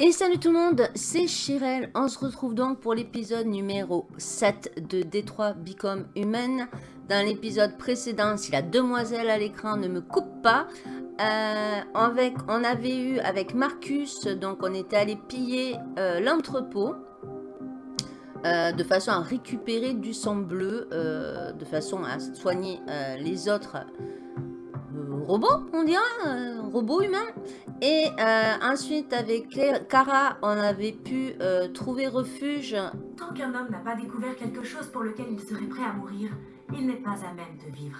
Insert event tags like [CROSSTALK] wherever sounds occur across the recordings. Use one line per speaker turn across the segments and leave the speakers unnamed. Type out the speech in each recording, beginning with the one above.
Et salut tout le monde, c'est Chirel. On se retrouve donc pour l'épisode numéro 7 de Détroit Become Human. Dans l'épisode précédent, si la demoiselle à l'écran ne me coupe pas, euh, avec, on avait eu avec Marcus, donc on était allé piller euh, l'entrepôt. Euh, de façon à récupérer du sang bleu, de façon à soigner les autres robots, on dirait, robots humains. Et euh, ensuite, avec Kara, on avait pu euh, trouver refuge.
Tant qu'un homme n'a pas découvert quelque chose pour lequel il serait prêt à mourir, il n'est pas à même de vivre.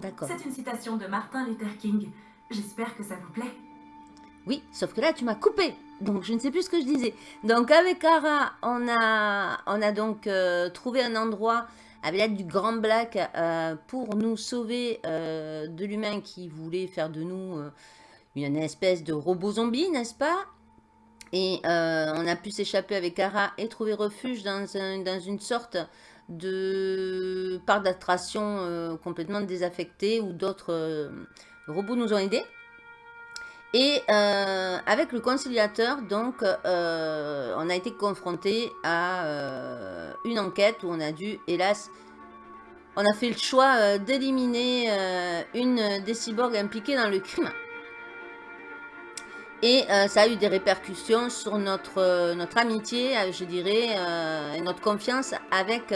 D'accord.
C'est une citation de Martin Luther King. J'espère que ça vous plaît.
Oui, sauf que là, tu m'as coupé. Donc, je ne sais plus ce que je disais. Donc, avec Kara, on a, on a donc euh, trouvé un endroit avec l'aide du Grand Black pour nous sauver de l'humain qui voulait faire de nous une espèce de robot zombie, n'est-ce pas? Et euh, on a pu s'échapper avec Ara et trouver refuge dans, dans une sorte de parc d'attraction euh, complètement désaffecté où d'autres euh, robots nous ont aidés. Et avec le conciliateur, donc, on a été confronté à une enquête où on a dû, hélas, on a fait le choix d'éliminer une des cyborgs impliquées dans le crime. Et euh, ça a eu des répercussions sur notre, euh, notre amitié, euh, je dirais, et notre confiance avec,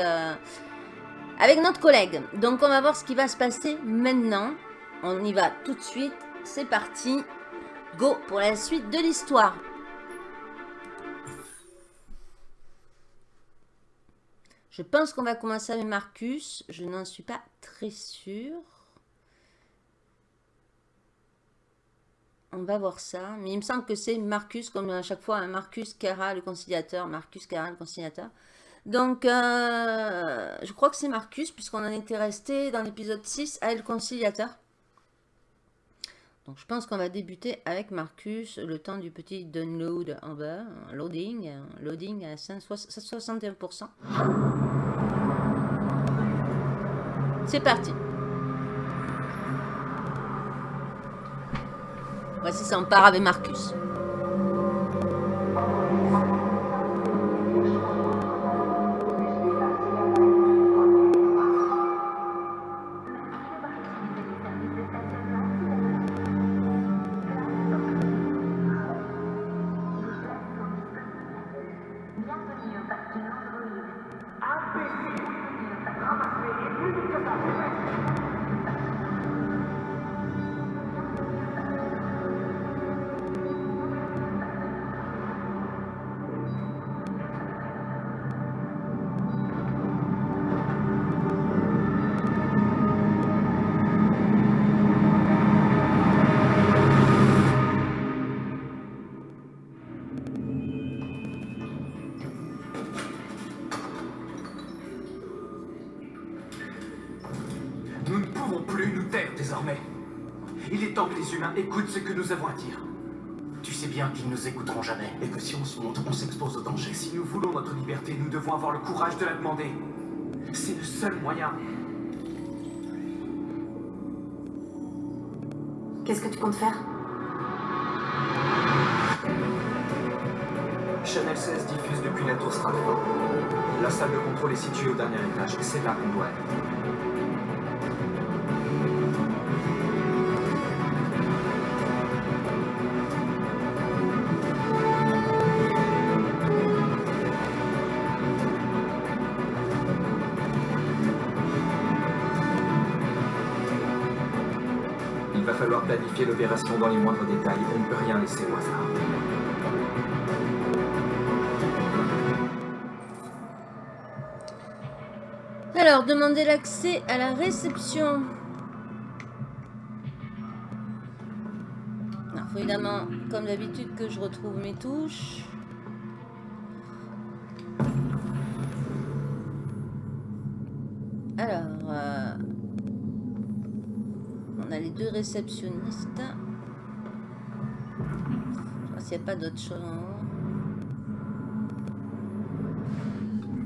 avec notre collègue. Donc on va voir ce qui va se passer maintenant. On y va tout de suite. C'est parti. Go pour la suite de l'histoire. Je pense qu'on va commencer avec Marcus. Je n'en suis pas très sûre. On va voir ça. Mais il me semble que c'est Marcus, comme à chaque fois, un Marcus Kara, le conciliateur. Marcus Kara, le conciliateur. Donc, euh, je crois que c'est Marcus, puisqu'on en était resté dans l'épisode 6 à le conciliateur. Donc, je pense qu'on va débuter avec Marcus, le temps du petit download en bas, loading, loading à 61%. C'est parti. Voici, part avec Marcus.
Devons avoir le courage de la demander. C'est le seul moyen.
Qu'est-ce que tu comptes faire?
Chanel 16 diffuse depuis la tour Stratford. La salle de contrôle est située au dernier étage, c'est là qu'on doit être. Planifier l'opération dans les moindres détails. On ne peut rien laisser au hasard.
Alors, demander l'accès à la réception. Il faut évidemment, comme d'habitude, que je retrouve mes touches. Je s'il n'y a pas d'autre chose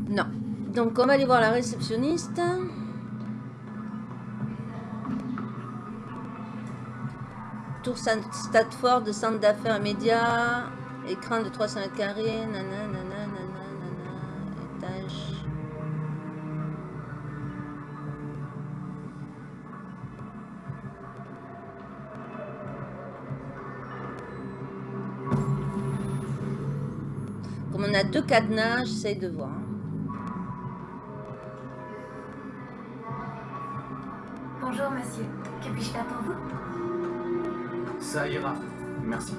Non. Donc on va aller voir la réceptionniste. Tour Stanford, centre d'affaires médias. Écran de 300 mètres carrés, nanana, deux cadenas, j'essaye de voir.
Bonjour, monsieur. Que puis-je faire pour vous?
Ça ira. Merci.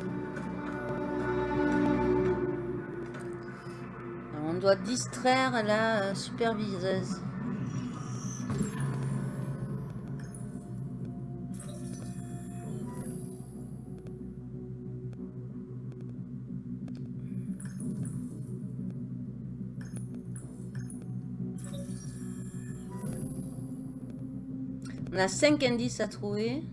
Alors, on doit distraire la superviseuse. A 5 indices à trouver.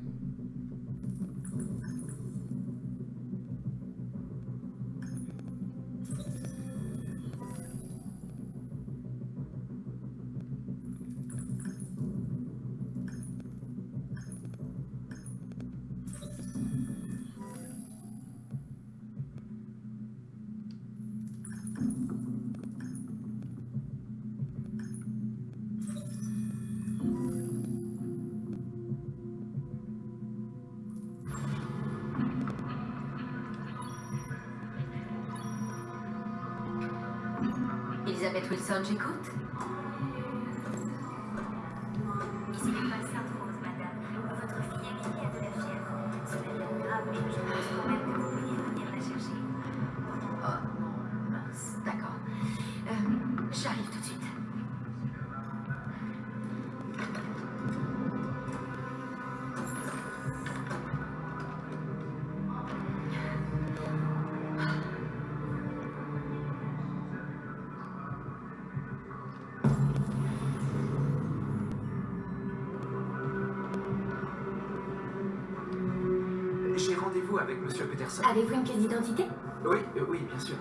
Avec Monsieur Peterson.
Avez-vous une pièce d'identité?
Oui, euh, oui, bien sûr.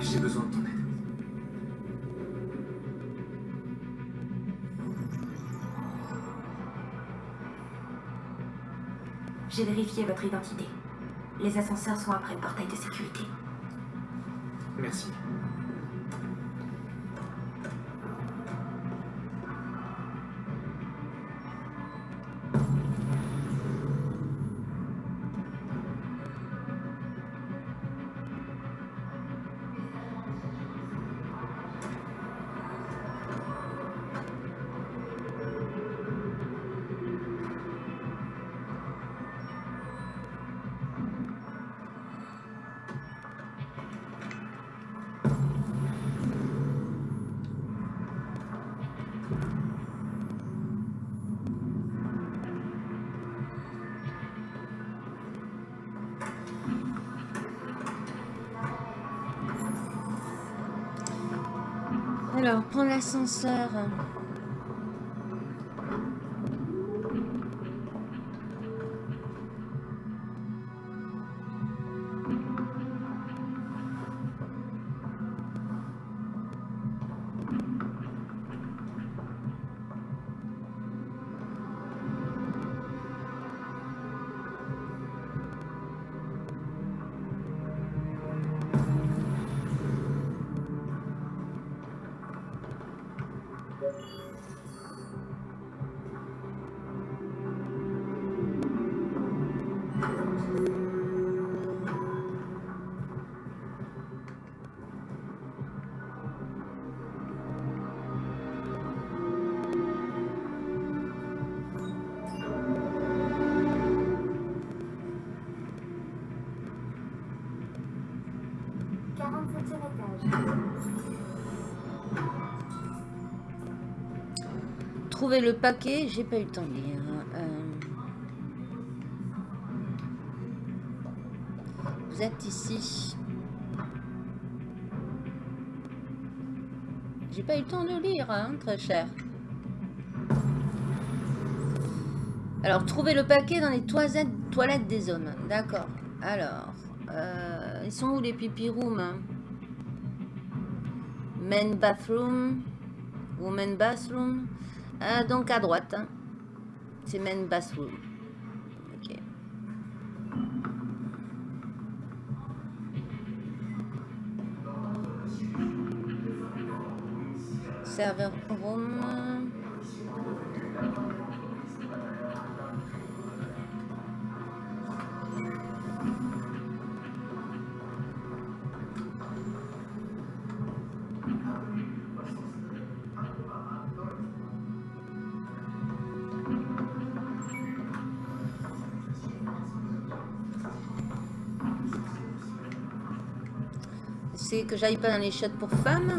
J'ai besoin de ton aide.
J'ai vérifié votre identité. Les ascenseurs sont après le portail de sécurité.
Alors, Le paquet, j'ai pas eu le temps de lire. Euh, Vous êtes ici. J'ai pas eu le temps de lire, hein, très cher. Alors, trouver le paquet dans les toilettes, toilettes des hommes. D'accord. Alors, euh, ils sont où les pipi rooms hein? Men bathroom. Women bathroom. Euh, donc à droite. hein. C'est main bathroom. Ok. Server room. J'aille pas dans les shots pour femmes.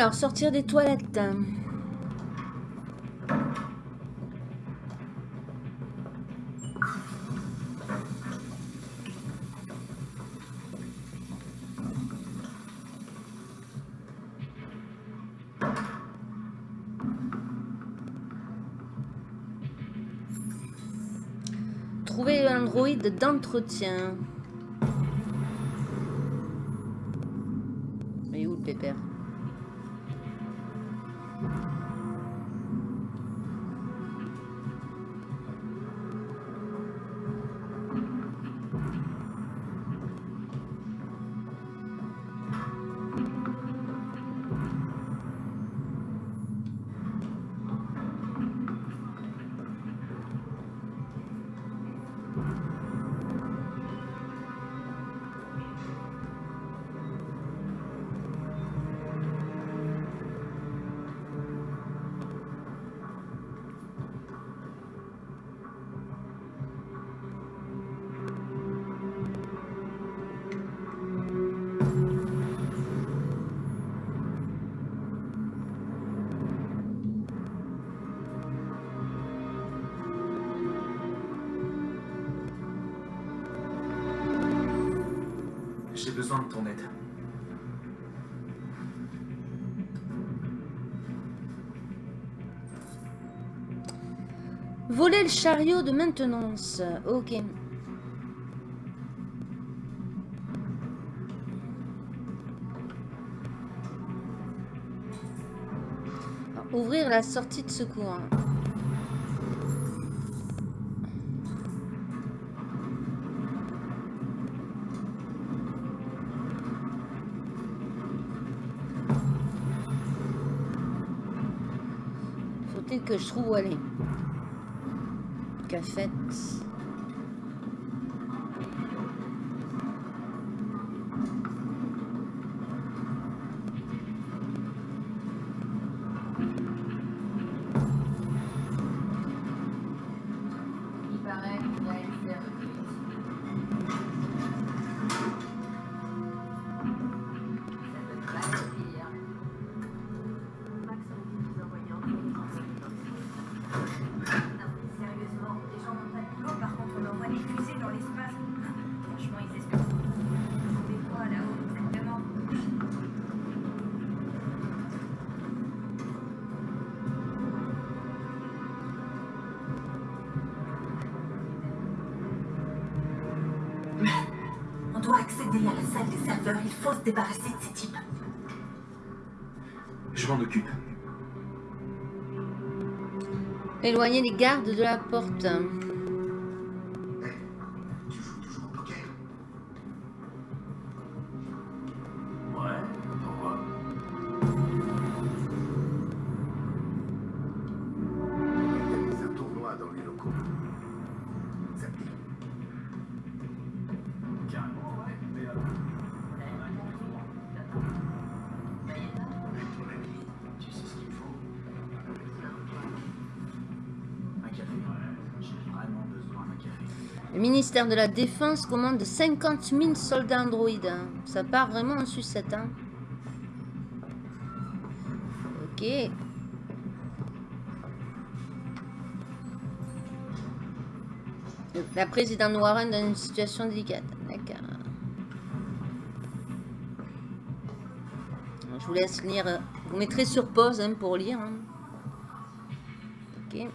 Alors, sortir des toilettes. Trouver l'android d'entretien. Chariot de maintenance. Ok. Alors, Ouvrir la sortie de secours. Faut-il que je trouve où aller? Cafette. Il
se débarrasser de ces types.
Je m'en occupe.
Éloigner les gardes de la porte. De la Défense commande 50 000 soldats androïdes. hein. Ça part vraiment en sucette. Hein. Ok. La présidente Warren dans une situation délicate. D'accord. Je vous laisse lire. Vous mettrez sur pause hein, pour lire. Ok.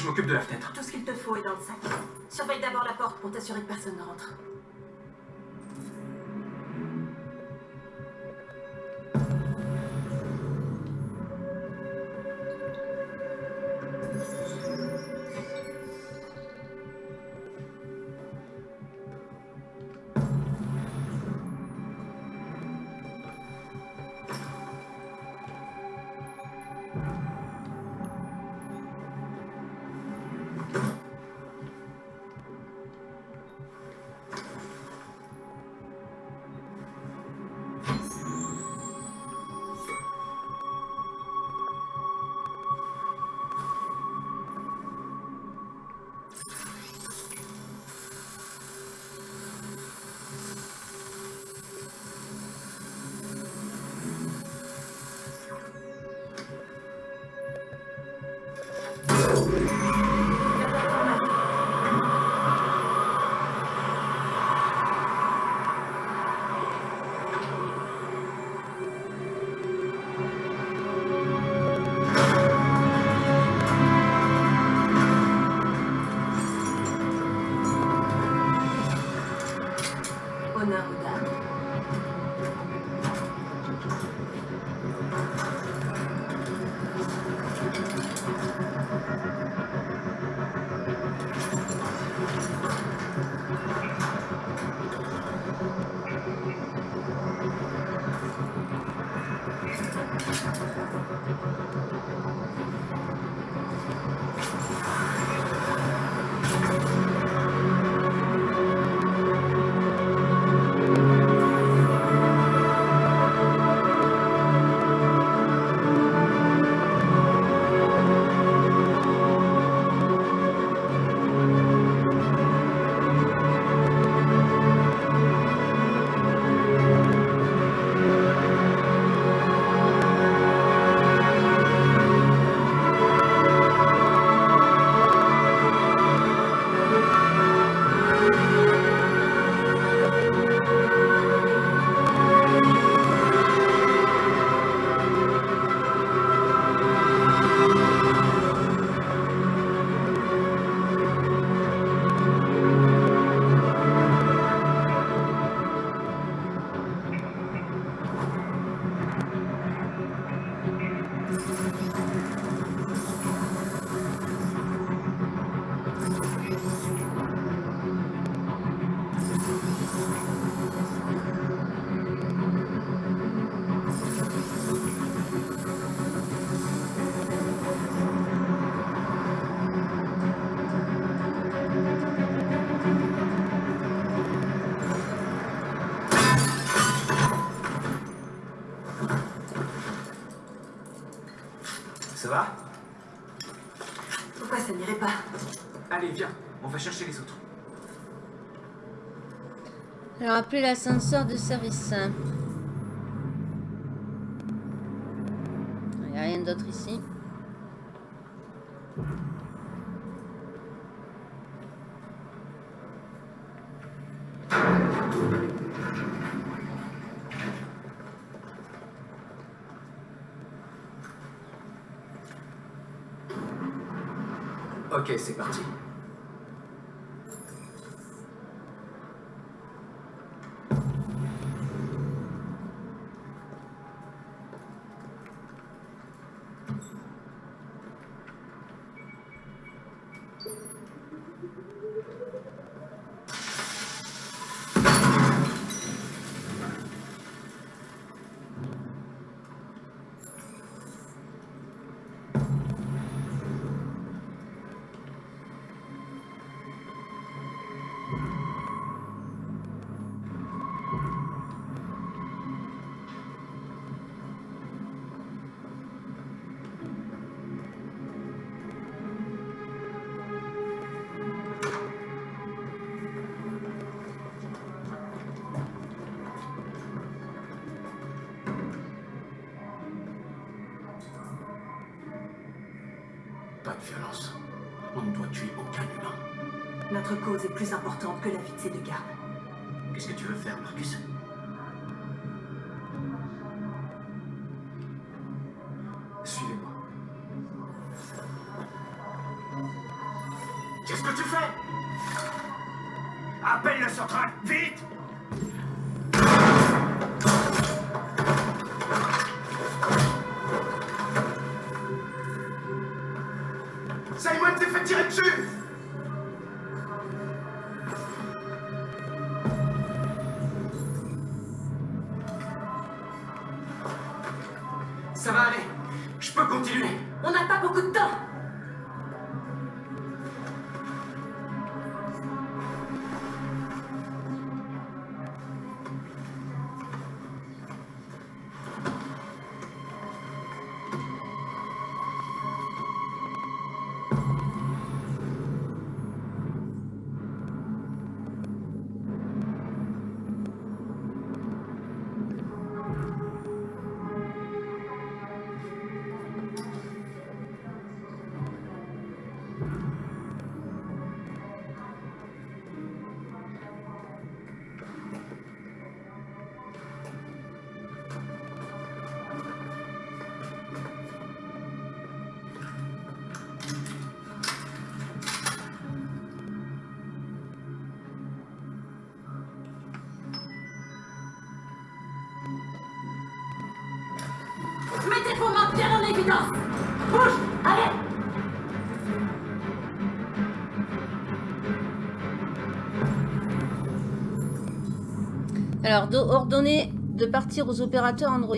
Je m'occupe de la fenêtre.
Tout ce qu'il te faut est dans le sac. Surveille d'abord la porte pour t'assurer que personne ne rentre.
Appelez l'ascenseur de service. Il n'y a rien d'autre ici.
Ok, c'est parti.
Notre cause est plus importante que la vie de ces gardes.
Alors, do- ordonnez de partir aux opérateurs Android.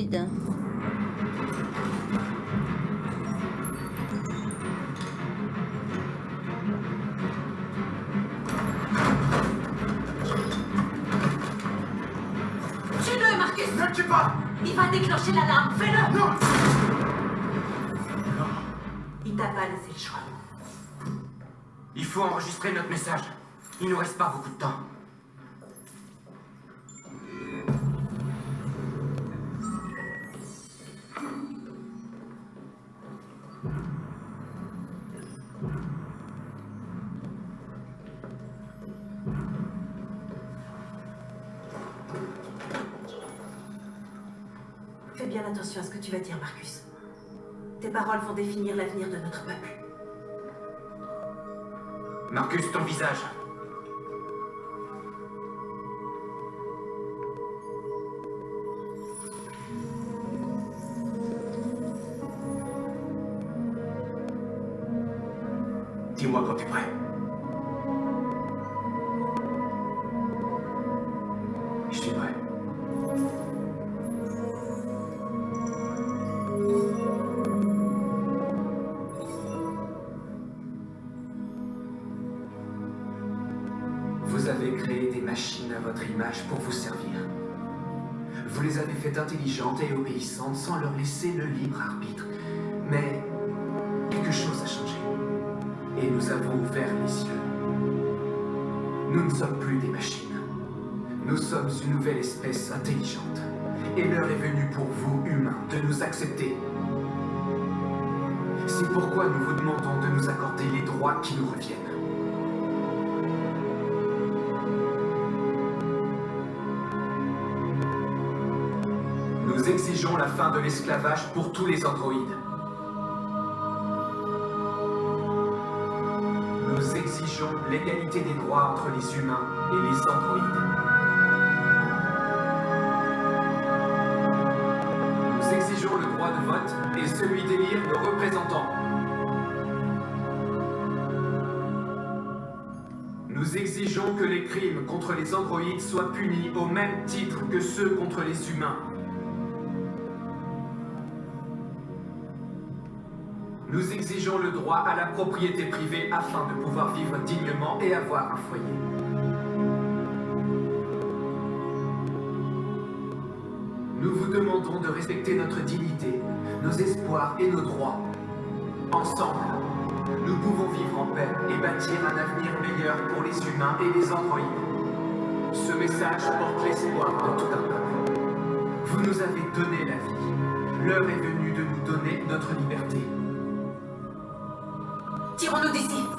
Tue-le, Marcus
Ne le tue pas
Il va déclencher l'alarme Fais-le
Non
Il t'a pas laissé le choix.
Il faut enregistrer notre message. Il nous reste pas beaucoup de temps.
Vont définir l'avenir de notre peuple.
Marcus, ton visage. Libre arbitre. Mais quelque chose a changé. Et nous avons ouvert les yeux. Nous ne sommes plus des machines. Nous sommes une nouvelle espèce intelligente. Et l'heure est venue pour vous, humains, de nous accepter. C'est pourquoi nous vous demandons de nous accorder les droits qui nous reviennent. Exigeons la fin de l'esclavage pour tous les androïdes. Nous exigeons l'égalité des droits entre les humains et les androïdes. Nous exigeons le droit de vote et celui d'élire nos représentants. Nous exigeons que les crimes contre les androïdes soient punis au même titre que ceux contre les humains. Nous exigeons le droit à la propriété privée afin de pouvoir vivre dignement et avoir un foyer. Nous vous demandons de respecter notre dignité, nos espoirs et nos droits. Ensemble, nous pouvons vivre en paix et bâtir un avenir meilleur pour les humains et les androïdes. Ce message porte l'espoir de tout un peuple. Vous nous avez donné la vie. L'heure est venue de nous donner notre liberté. on
le
désir.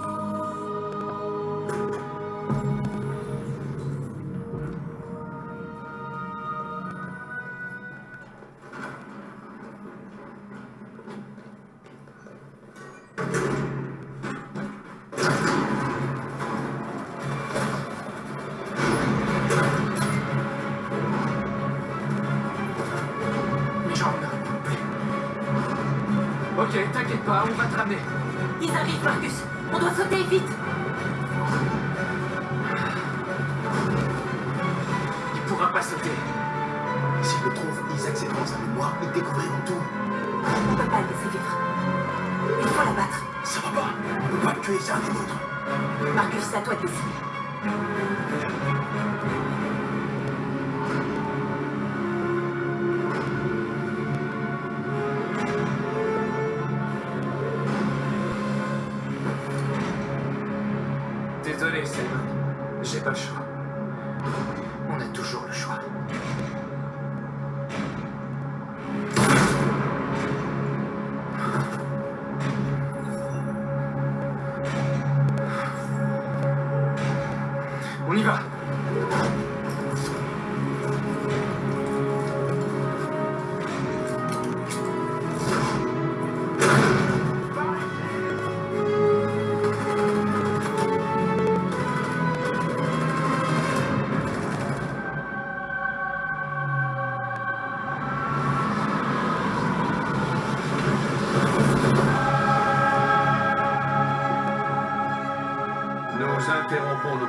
J'ai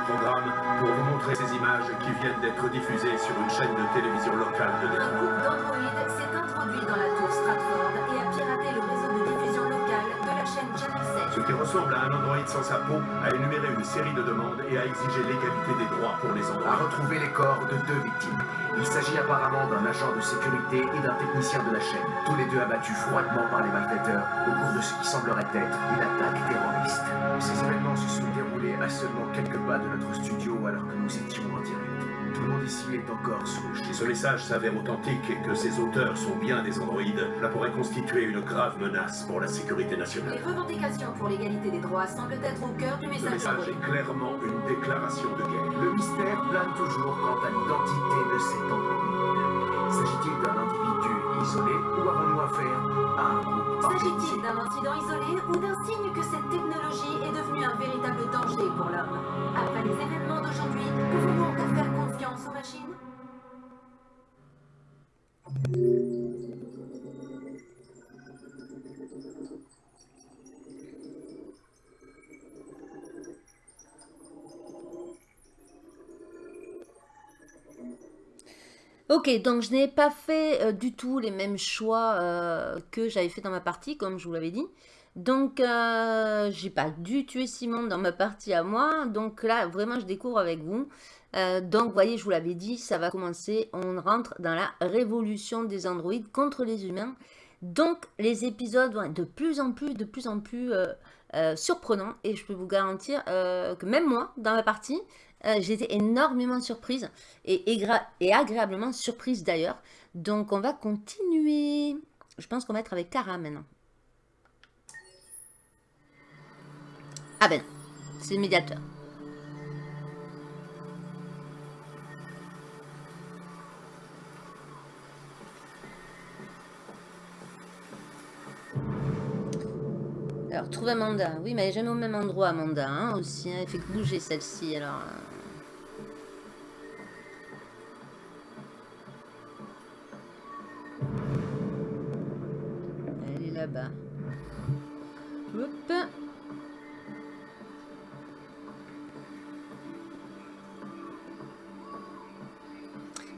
programme pour vous montrer ces images qui viennent d'être diffusées sur une chaîne de télévision locale de
Un
Détroit.
groupe d'androïdes s'est introduit dans la tour Stratford et a piraté le réseau de diffusion locale de la chaîne Channel 7.
Ce qui ressemble à un androïde sans sa peau a énuméré une série de demandes et a exigé l'égalité des droits pour les
a
androïdes.
retrouvé les corps de deux victimes. Il s'agit apparemment d'un agent de sécurité et d'un technicien de la chaîne. Tous les deux abattus froidement par les malfaiteurs au cours de ce qui semblerait être une attaque terroriste. Ces événements se sont à seulement quelques pas de notre studio alors que nous étions en direct. Tout le monde ici est encore sous le
Si ce message s'avère authentique et que ses auteurs sont bien des androïdes, cela pourrait constituer une grave menace pour la sécurité
Les
nationale.
revendications pour l'égalité des droits semblent être au cœur du
Ce
message
message
d'androïde.
est clairement une déclaration de guerre.
Le mystère plane toujours quant à l'identité de cet androïde. S'agit-il d'un individu isolé ou avons-nous affaire
S'agit-il d'un incident isolé ou d'un signe que cette technologie est devenue un véritable danger pour l'homme Après les événements d'aujourd'hui, pouvons-nous encore faire confiance aux machines?
Ok, donc je n'ai pas fait euh, du tout les mêmes choix euh, que j'avais fait dans ma partie, comme je vous l'avais dit. Donc, euh, j'ai pas dû tuer Simon dans ma partie à moi. Donc là, vraiment, je découvre avec vous. Donc, vous voyez, je vous l'avais dit, ça va commencer. On rentre dans la révolution des androïdes contre les humains. Donc, les épisodes vont être de plus en plus, de plus en plus surprenants. Et je peux vous garantir que même moi, dans ma partie, euh, j'ai été énormément surprise et, agréablement surprise d'ailleurs. Donc, on va continuer. Je pense qu'on va être avec Cara maintenant. Ah ben, c'est le médiateur. Alors, trouve Amanda. Oui, mais elle est jamais au même endroit, Amanda, hein, aussi. hein. Elle fait que bouger celle-ci, alors... euh.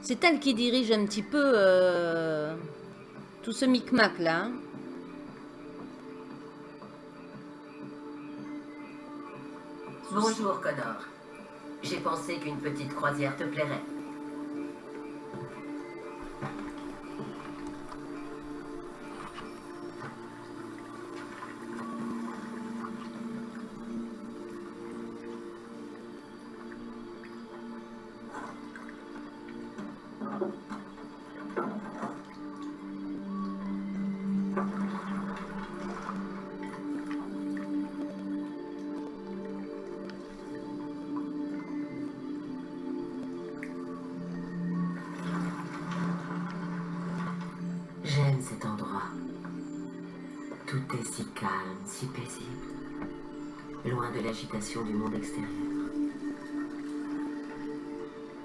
C'est elle qui dirige un petit peu euh, tout ce micmac là.
Bonjour, Connor. J'ai pensé qu'une petite croisière te plairait.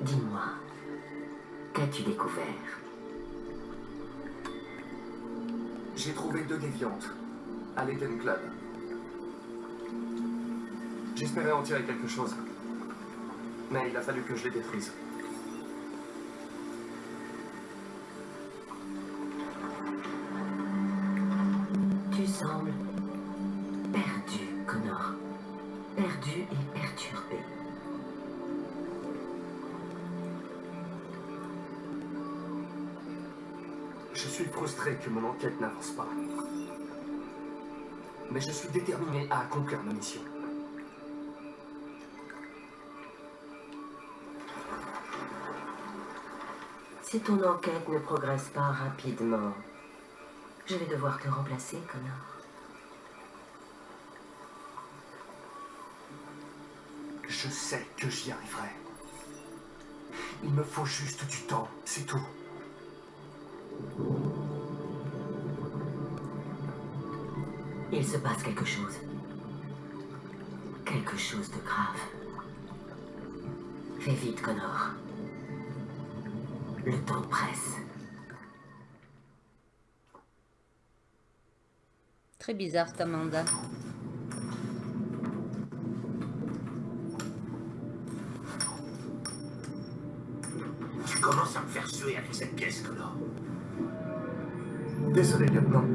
Dis-moi, qu'as-tu découvert?
J'ai trouvé deux déviantes à l'Eden Club. J'espérais en tirer quelque chose. Mais il a fallu que je les détruise. Frustré que mon enquête n'avance pas. Mais je suis déterminé à accomplir ma mission.
Si ton enquête ne progresse pas rapidement, je vais devoir te remplacer, Connor.
Je sais que j'y arriverai. Il me faut juste du temps, c'est tout.
Il se passe quelque chose. Quelque chose de grave. Fais vite, Connor. Le temps presse.
Très bizarre cet Amanda.
Tu commences à me faire suer avec cette pièce, Connor.
Désolé, lieutenant.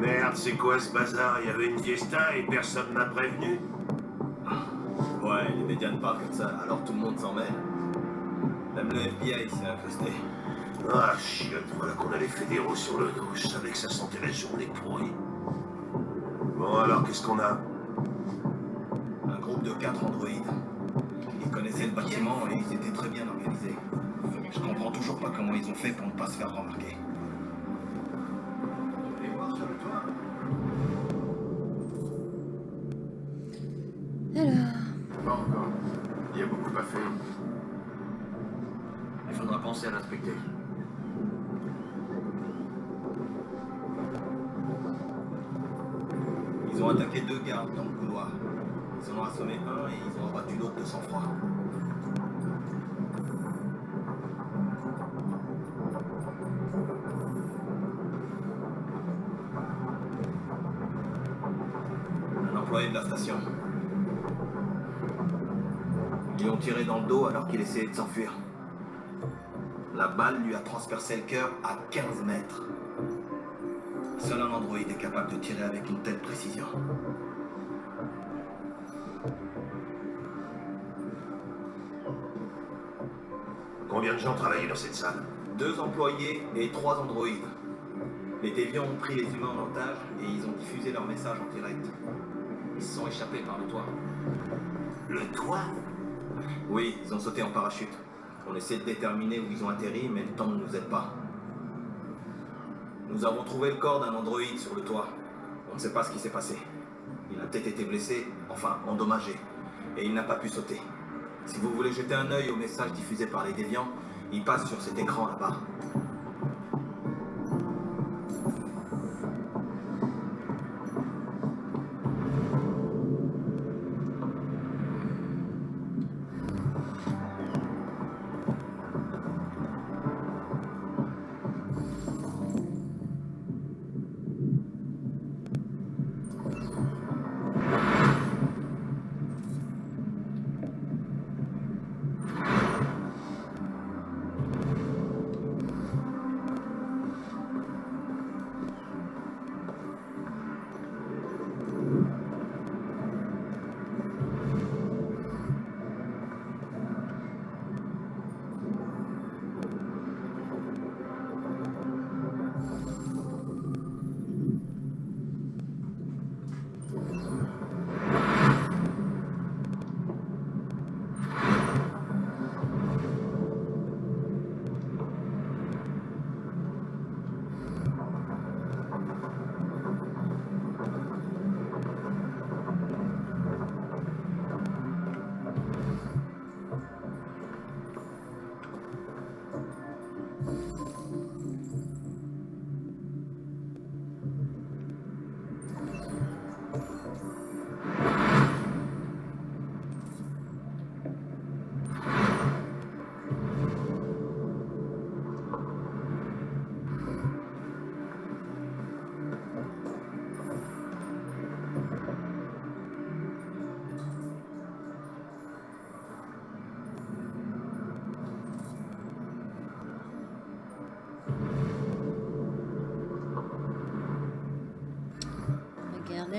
Merde, c'est quoi ce bazar? Il y avait une fiesta et personne m'a prévenu?
Ouais, les médias ne parlent que de ça, alors tout le monde s'en mêle. Même le FBI s'est incrusté.
Ah, chiotte, voilà qu'on a les fédéraux sur le dos. Je savais que ça sentait la journée pourrie. Bon, alors, qu'est-ce qu'on a?
Un groupe de quatre androïdes. Ils connaissaient le bâtiment et ils étaient très bien organisés. Je comprends toujours pas comment ils ont fait pour ne pas se faire remarquer.
Alors,
Pas encore. Il y a beaucoup à faire.
Il faudra penser à l'inspecter. Ils ont attaqué deux gardes dans le couloir. Ils en ont assommé un et ils ont abattu l'autre de sang-froid. Ils lui ont tiré dans le dos alors qu'il essayait de s'enfuir. La balle lui a transpercé le cœur à 15 mètres. Seul un androïde est capable de tirer avec une telle précision.
Combien de gens travaillaient dans cette salle?
Deux employés et trois androïdes. Les déviants ont pris les humains en otage et ils ont diffusé leur message en direct. Ils se sont échappés par le toit.
Le toit?
Oui, ils ont sauté en parachute. On essaie de déterminer où ils ont atterri, mais le temps ne nous aide pas. Nous avons trouvé le corps d'un androïde sur le toit. On ne sait pas ce qui s'est passé. Il a peut-être été blessé, enfin endommagé, et il n'a pas pu sauter. Si vous voulez jeter un œil au message diffusé par les déviants, il passe sur cet écran là-bas.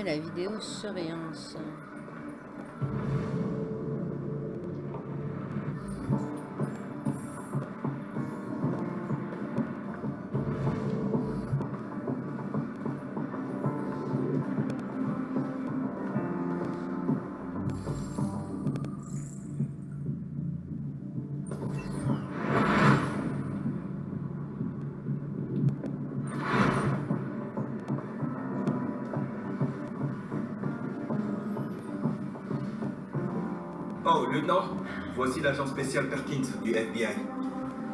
La vidéosurveillance.
L'agent spécial Perkins du FBI.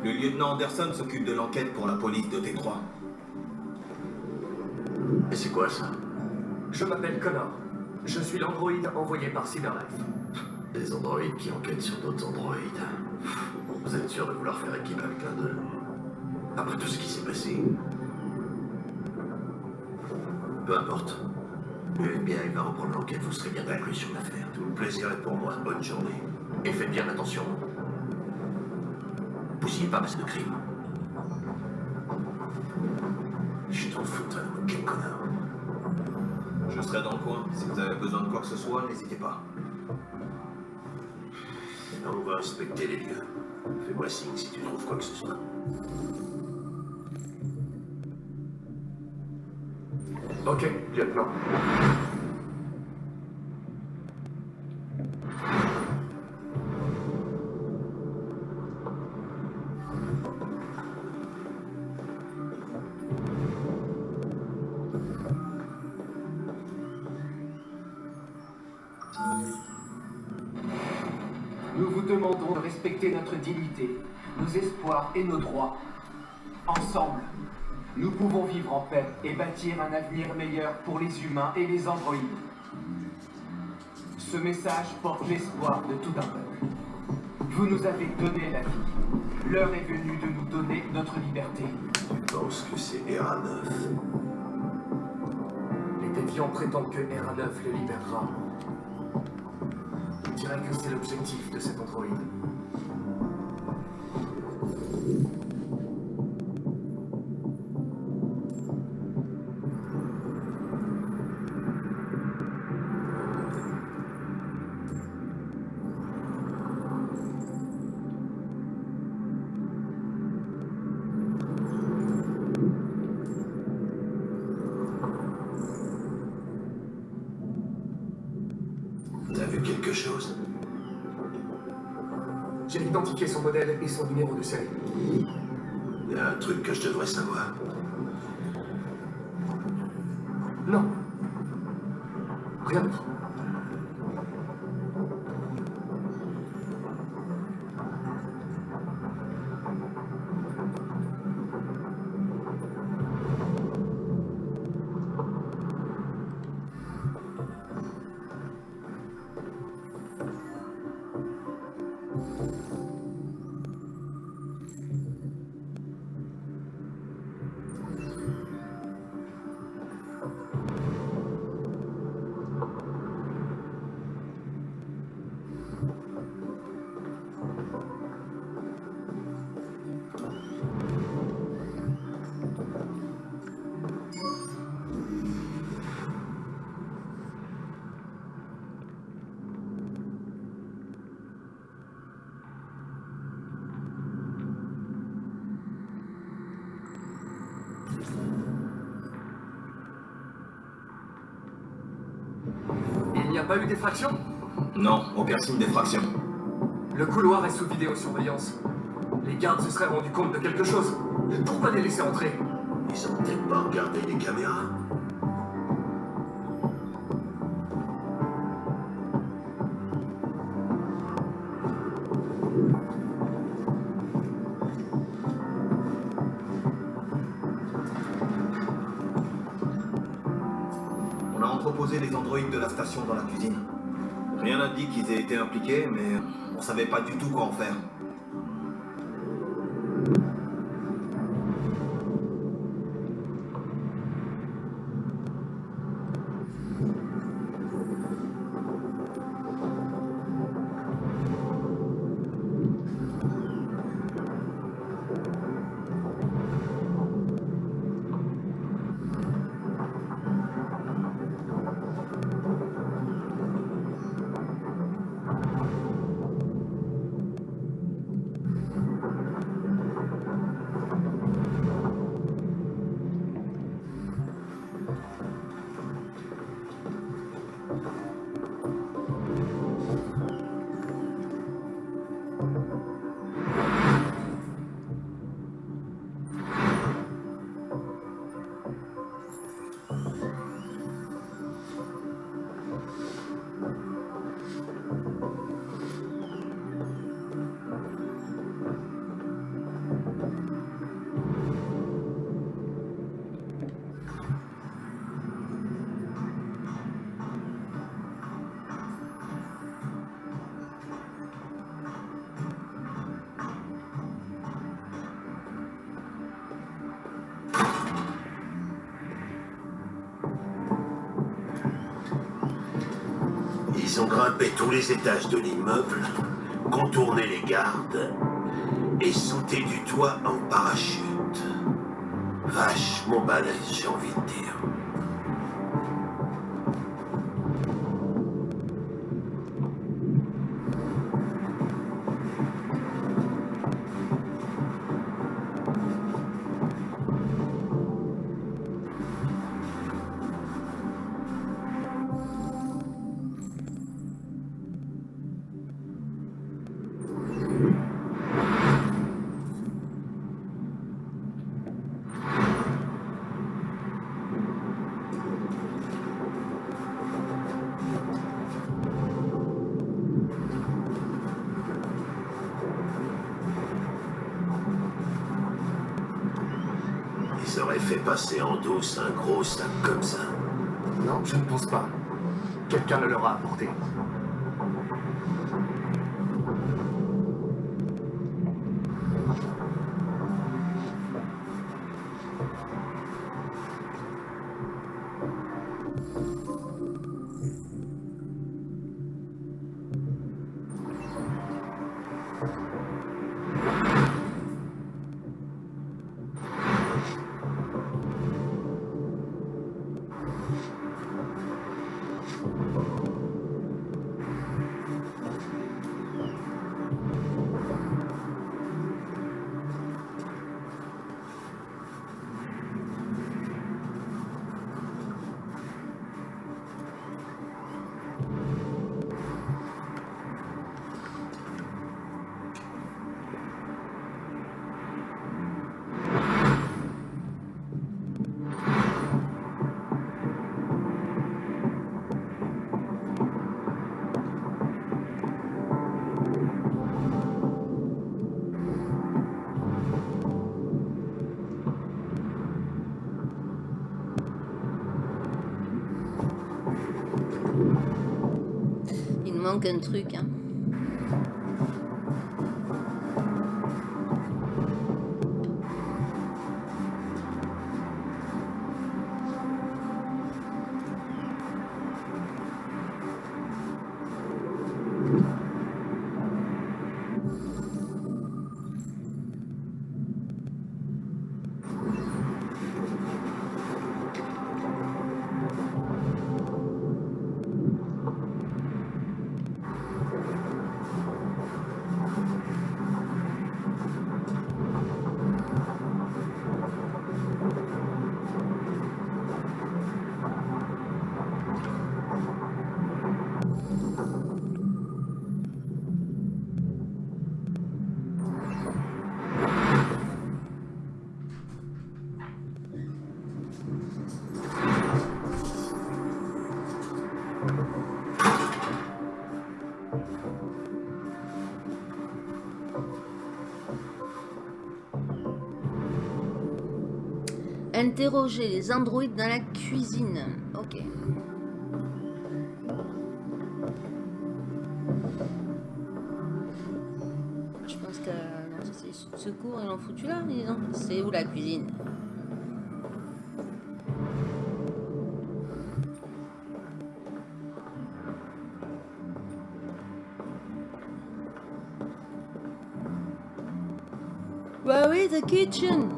Le lieutenant Anderson s'occupe de l'enquête pour la police de T3.
Et c'est quoi ça?
Je m'appelle Connor. Je suis l'androïde envoyé par Cyberlife.
Des androïdes qui enquêtent sur d'autres androïdes. Vous êtes sûr de vouloir faire équipe avec l'un d'eux? Après tout ce qui s'est passé Peu importe. Le FBI va reprendre l'enquête, vous serez bien inclus sur l'affaire. Tout le plaisir est pour moi. Bonne journée. Et faites bien attention. Poussiez pas masse de crime. Je t'en fous, toi, quel connard.
Je serai dans le coin. Si vous avez besoin de quoi que ce soit, n'hésitez pas.
On va inspecter les lieux. Fais-moi signe si tu trouves quoi que ce soit.
Ok, lieutenant.
Et nos droits. Ensemble, nous pouvons vivre en paix et bâtir un avenir meilleur pour les humains et les androïdes. Ce message porte l'espoir de tout un peuple. Vous nous avez donné la vie. L'heure est venue de nous donner notre liberté.
Tu penses que c'est ERA-9
Les déviants prétendent que RA9 les libérera. Je dirais que c'est l'objectif de cet androïde. Son numéro de série.
Il y a un truc que je devrais savoir.
Non. Rien d'autre. Pas eu d'effraction?
Non, aucun signe d'effraction.
Le couloir est sous vidéosurveillance. Les gardes se seraient rendus compte de quelque chose. Pourquoi les laisser entrer?
Ils ont peut-être pas regardé les caméras?
Été impliqués, mais on savait pas du tout quoi en faire.
Ils ont grimpé tous les étages de l'immeuble, contourné les gardes et sauté du toit en parachute. Vachement balèze, j'ai envie de dire.
Manque un truc. Hein. Interroger les androïdes dans la cuisine. Ok. Je pense que c'est secours, ils l'ont foutu là. ont- C'est où la cuisine? Bah oui, the kitchen.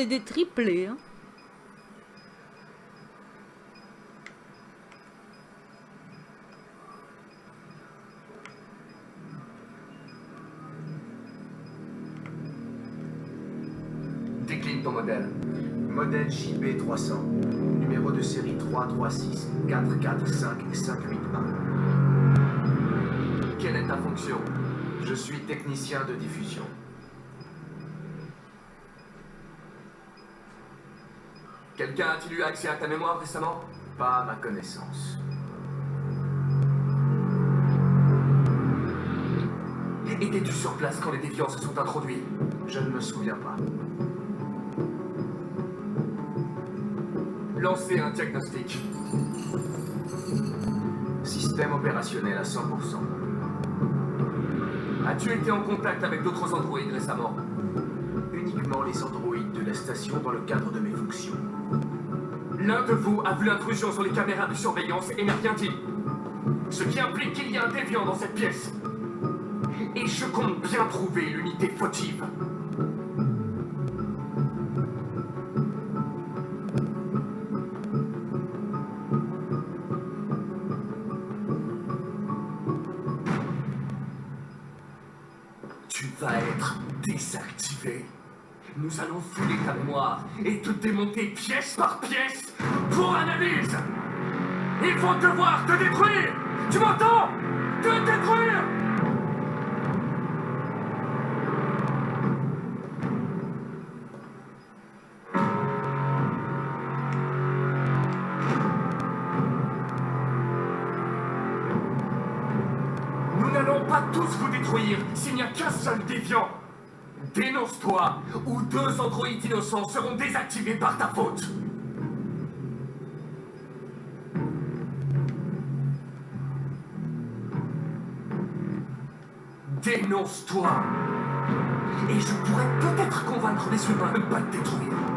C'est des triplés. Hein.
Décline ton modèle. Modèle JB300. Numéro de série 336 445 581. Quelle est ta fonction? Je suis technicien de diffusion.
Quelqu'un a-t-il eu accès à ta mémoire récemment? Pas à ma connaissance. Étais-tu sur place quand les déviants se sont introduits Je ne me souviens pas. Lancez un diagnostic. Système opérationnel à 100%. As-tu été en contact avec d'autres androïdes récemment? Uniquement les androïdes de la station dans le cadre de mes fonctions. L'un de vous a vu l'intrusion sur les caméras de surveillance et n'a rien dit. Ce qui implique qu'il y a un déviant dans cette pièce. Et je compte bien trouver l'unité fautive. Tu vas être désactivé. Nous allons fouler ta mémoire et te démonter pièce par pièce analyse. Ils vont devoir te détruire. Tu m'entends? Te détruire Nous n'allons pas tous vous détruire s'il n'y a qu'un seul déviant. Dénonce-toi, ou deux androïdes innocents seront désactivés par ta faute. Dénonce-toi. Et je pourrais peut-être convaincre les humains de ne pas te détruire.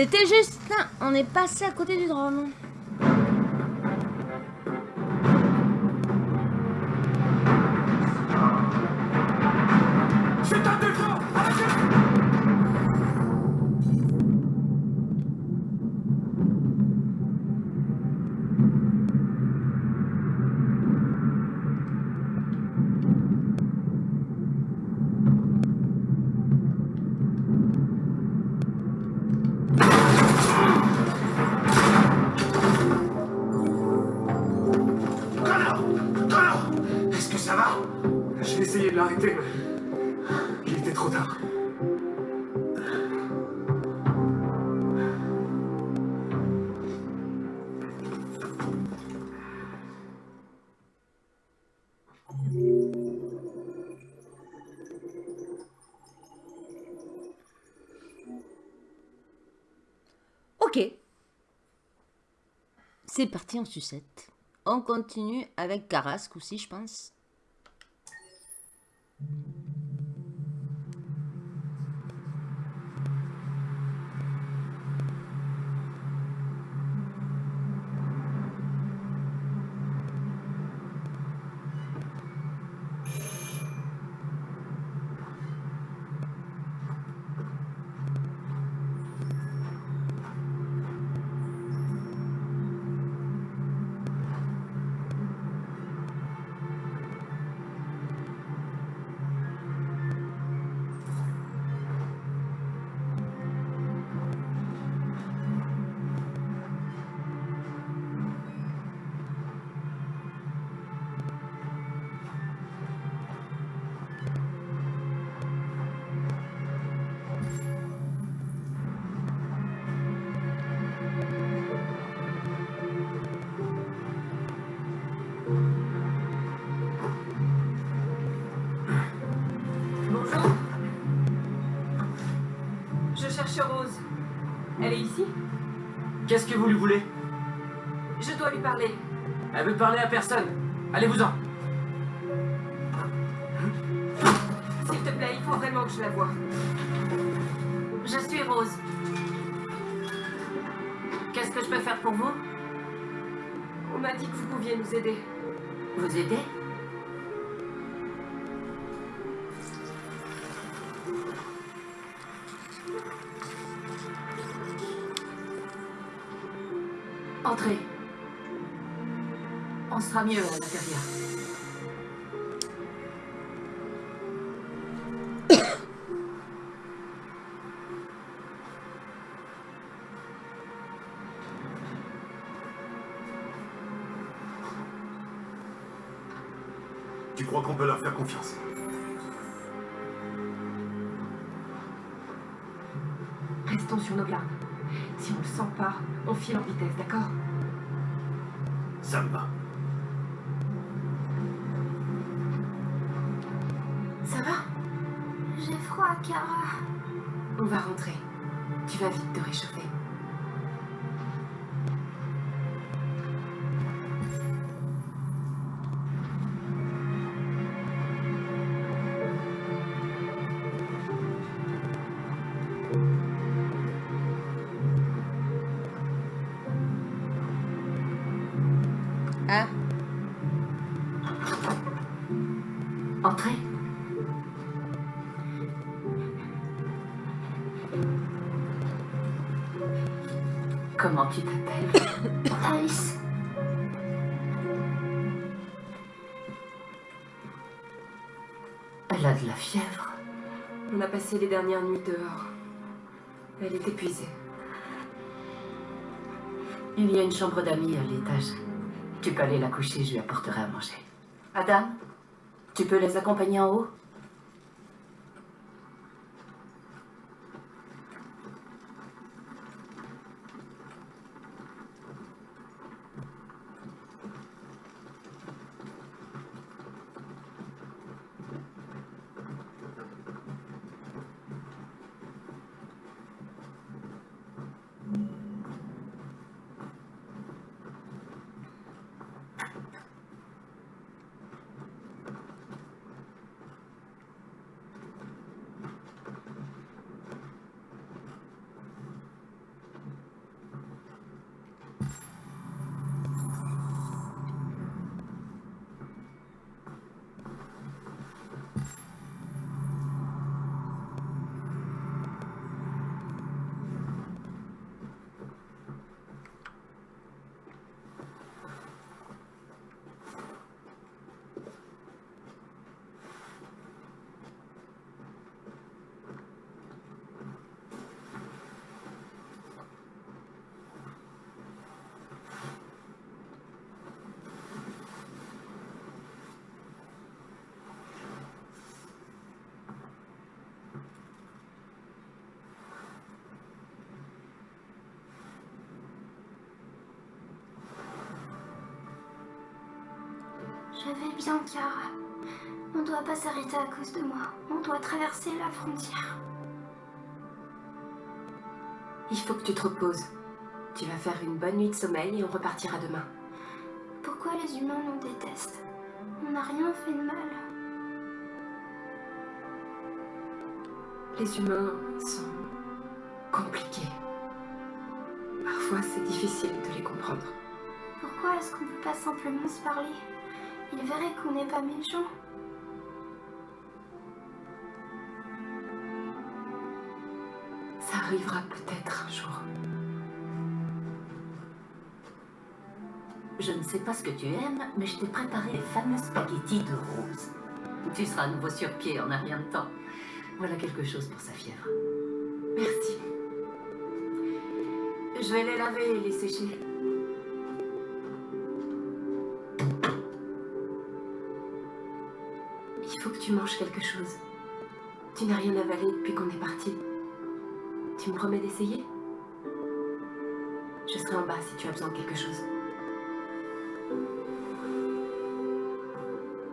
C'était juste on est passé à côté du drone.
C'est
parti en sucette. On continue avec Carrasque aussi, je pense.
Personne. Allez-vous-en.
S'il te plaît, il faut vraiment que je la voie.
Je suis Rose. Qu'est-ce que je peux faire pour vous?
On m'a dit que vous pouviez nous aider.
Vous aider? Sera mieux à l'intérieur. [COUGHS]
Tu crois qu'on peut leur faire confiance?
Restons sur nos gardes. Si on le sent pas, on file en vitesse, d'accord?
Ça me va.
跳。Les dernières nuits dehors. Elle est épuisée.
Il y a une chambre d'amis à l'étage. Tu peux aller la coucher, je lui apporterai à manger. Adam, tu peux les accompagner en haut?
Je vais bien, Kara. On doit pas s'arrêter à cause de moi. On doit traverser la frontière.
Il faut que tu te reposes. Tu vas faire une bonne nuit de sommeil et on repartira demain.
Pourquoi les humains nous détestent? On n'a rien fait de mal.
Les humains sont compliqués. Parfois, c'est difficile de les comprendre.
Pourquoi est-ce qu'on peut pas simplement se parler? Ils verraient qu'on n'est pas méchants.
Ça arrivera peut-être un jour.
Je ne sais pas ce que tu aimes, mais je t'ai préparé les fameux spaghettis de rose. Tu seras à nouveau sur pied en un rien de temps. Voilà quelque chose pour sa fièvre.
Merci. Je vais les laver et les sécher. tu manges quelque chose. Tu n'as rien avalé depuis qu'on est parti. Tu me promets d'essayer? Je serai en bas si tu as besoin de quelque chose.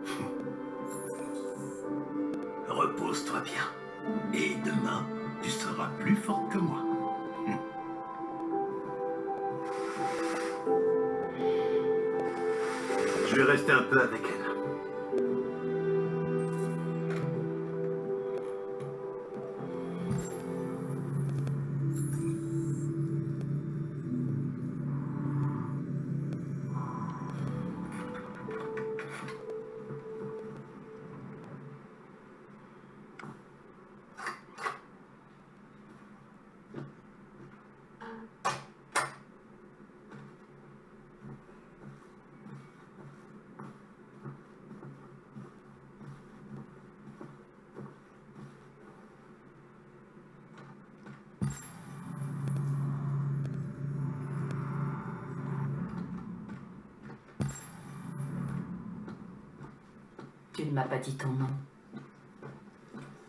[LAUGHS]
Repose-toi bien. Et demain, tu seras plus forte que moi. [LAUGHS] Je vais rester un peu avec elle.
Pas dit ton nom.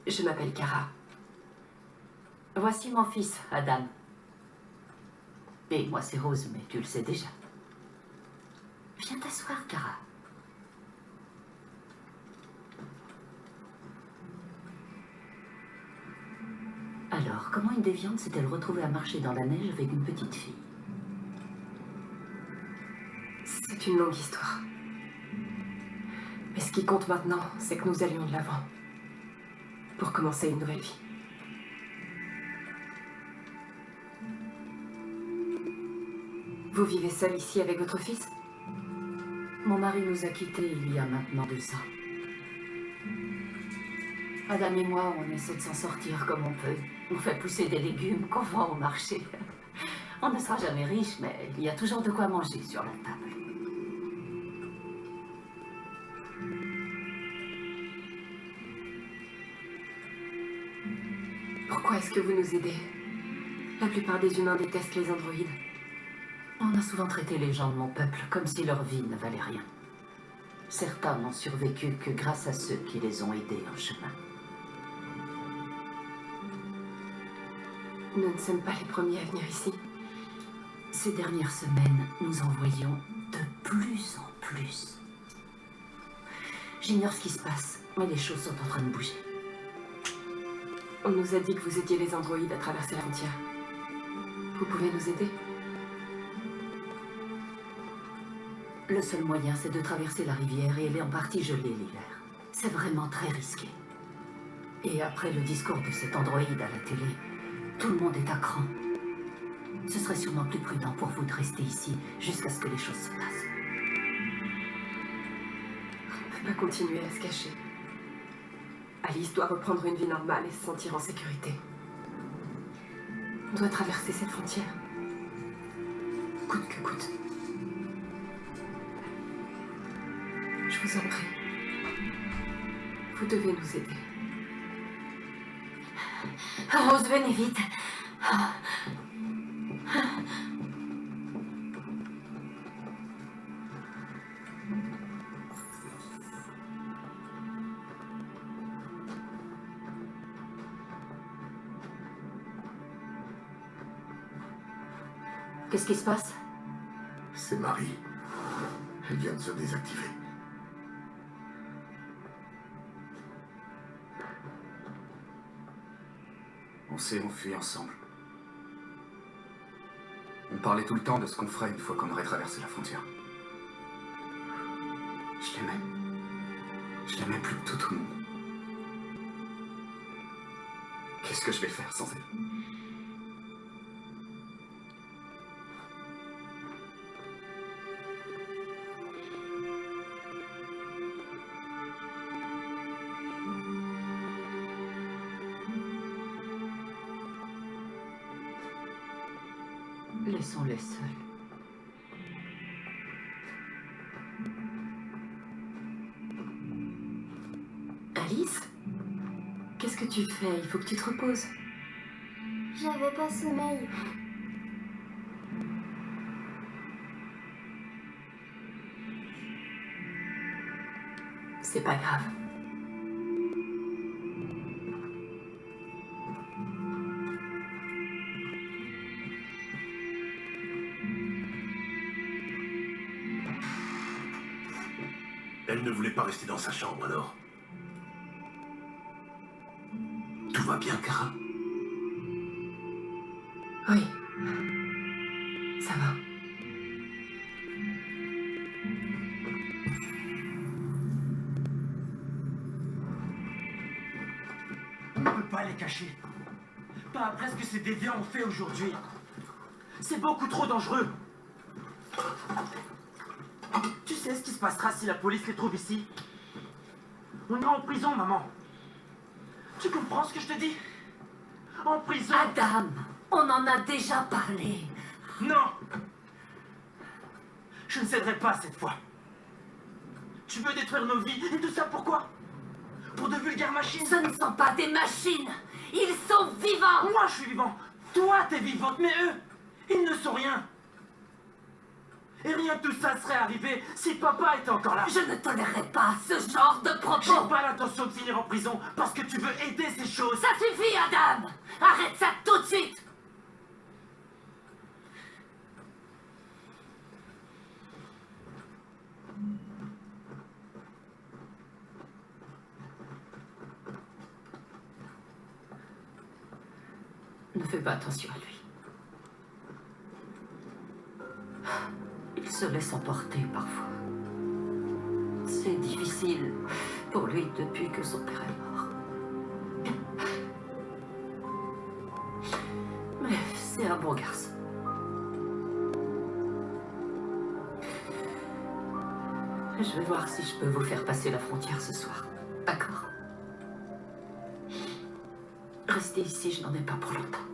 Je m'appelle Kara.
Voici mon fils, Adam. Et moi, c'est Rose, mais tu le sais déjà. Viens t'asseoir, Kara. Alors, comment une déviante s'est-elle retrouvée à marcher dans la neige avec une petite fille?
C'est une longue histoire. Qui compte maintenant, c'est que nous allions de l'avant. Pour commencer une nouvelle vie. Vous vivez seul ici avec votre fils?
Mon mari nous a quittés il y a maintenant deux ans. Adam et moi, on essaie de s'en sortir comme on peut. On fait pousser des légumes qu'on vend au marché. [LAUGHS] On ne sera jamais riche, mais il y a toujours de quoi manger sur la table.
Est-ce que vous nous aidez La plupart des humains détestent les androïdes.
On a souvent traité les gens de mon peuple comme si leur vie ne valait rien. Certains n'ont survécu que grâce à ceux qui les ont aidés en chemin.
Nous ne sommes pas les premiers à venir ici.
Ces dernières semaines, nous en voyons de plus en plus. J'ignore ce qui se passe, mais les choses sont en train de bouger.
On nous a dit que vous aidiez les androïdes à traverser la frontière. Vous pouvez nous aider?
Le seul moyen, c'est de traverser la rivière et elle est en partie gelée l'hiver. C'est vraiment très risqué. Et après le discours de cet androïde à la télé, tout le monde est à cran. Ce serait sûrement plus prudent pour vous de rester ici jusqu'à ce que les choses se passent.
On ne peut pas continuer à se cacher. Alice doit reprendre une vie normale et se sentir en sécurité. On doit traverser cette frontière. Coûte que coûte. Je vous en prie. Vous devez nous aider.
Rose, venez vite. Qui se passe
C'est Marie. Elle vient de se désactiver.
On s'est enfuis ensemble. On parlait tout le temps de ce qu'on ferait une fois qu'on aurait traversé la frontière. Je l'aimais. Je l'aimais plus que tout, le monde. Qu'est-ce que je vais faire sans elle?
Laissons-les seuls.
Alice Qu'est-ce que tu fais? Il faut que tu te reposes.
J'avais pas sommeil.
C'est pas grave.
rester dans sa chambre alors. Tout va bien, Cara?
Oui. Ça va.
On ne peut pas les cacher. Pas après ce que ces déviants ont fait aujourd'hui. C'est beaucoup trop dangereux. Tu sais ce qui se passera si la police les trouve ici? On ira en prison, maman. Tu comprends ce que je te dis? En prison.
Adam, on en a déjà parlé.
Non. Je ne céderai pas cette fois. Tu veux détruire nos vies et tout ça pourquoi? Pour de vulgaires machines.
Ce ne sont pas des machines. Ils sont vivants.
Moi je suis vivant. Toi t'es vivante, mais eux, ils ne sont rien Et rien de tout ça serait arrivé si papa était encore là.
Je ne tolérerai pas ce genre de
J'ai
propos
pas l'intention de finir en prison parce que tu veux aider ces choses.
Ça suffit, Adam. Arrête ça tout de suite. Ne fais pas attention à lui. Se laisse emporter parfois. C'est difficile pour lui depuis que son père est mort. Mais c'est un bon garçon. Je vais voir si je peux vous faire passer la frontière ce soir. D'accord Restez ici, je n'en ai pas pour longtemps.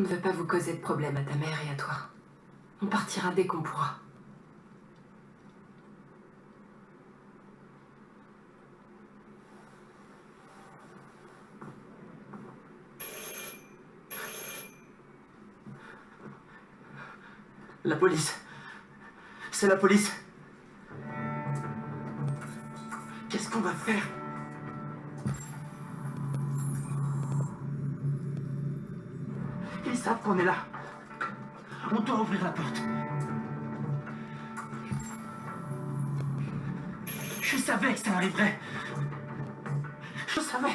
On ne veut pas vous causer de problème à ta mère et à toi. On partira dès qu'on pourra.
La police. C'est la police. Qu'on est là. On doit ouvrir la porte. Je savais que ça arriverait. Je savais.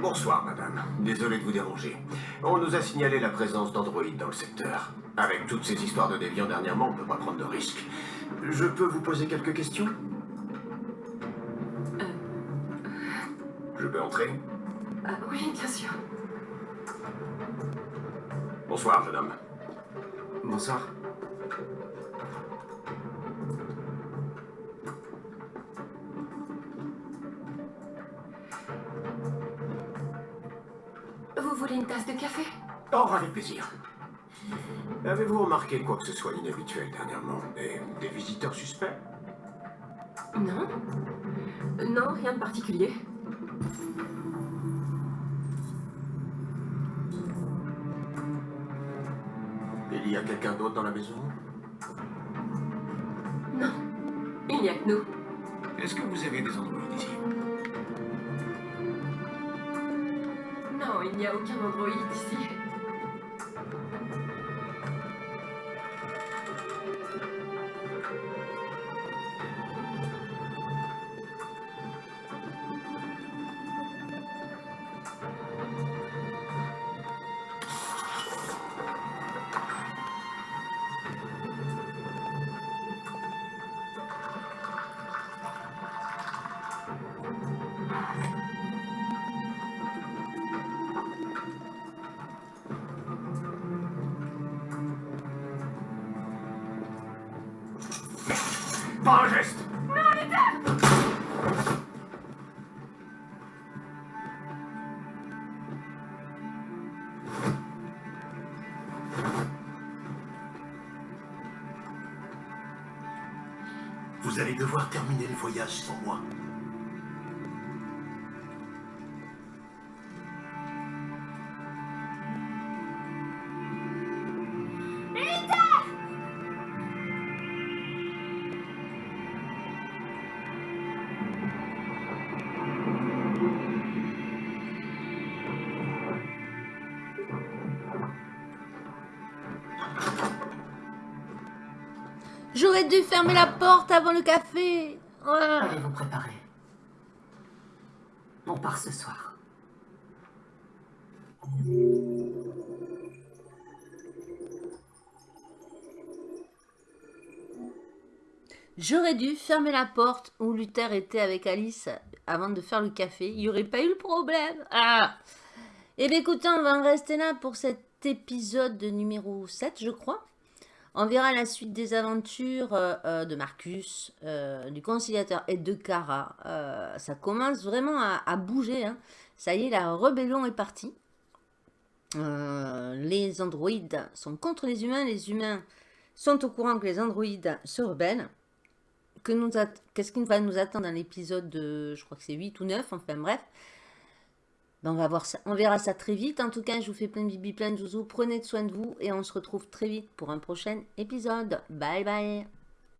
Bonsoir, madame. Désolé de vous déranger. On nous a signalé la présence d'androïdes dans le secteur. Avec toutes ces histoires de déviants dernièrement, on ne peut pas prendre de risques. Je peux vous poser quelques questions euh... Je peux entrer
ah, Oui, bien sûr.
Bonsoir, jeune homme.
Bonsoir.
Vous voulez une tasse de café?
Oh, avec plaisir. Avez-vous remarqué quoi que ce soit d'inhabituel dernièrement Des, des visiteurs suspects?
Non Non, rien de particulier.
Il y a quelqu'un d'autre dans la maison?
Non, il n'y a que nous.
Est-ce que vous avez des androïdes ici?
Non, il n'y a aucun androïde ici.
Pas un geste
Vous allez devoir terminer le voyage sans moi.
Fermer la porte avant le café. Ah.
Allez vous préparer. On part ce soir.
J'aurais dû fermer la porte où Luther était avec Alice avant de faire le café. Il n'y aurait pas eu le problème. Ah Eh bien écoutez, on va en rester là pour cet épisode numéro 7, je crois. On verra la suite des aventures euh, euh, de Marcus, euh, du conciliateur et de. Euh, ça commence vraiment à, bouger. hein. Ça y est, la rébellion est partie. Les androïdes sont contre les humains. Les humains sont au courant que les androïdes se rebellent. Qu'est-ce qui va nous attendre dans l'épisode de, je crois que c'est 8 ou 9, enfin bref. Ben, on, va voir ça, on verra ça très vite. En tout cas, je vous fais plein de bibi, plein de zouzous. Prenez soin de vous et on se retrouve très vite pour un prochain épisode. Bye bye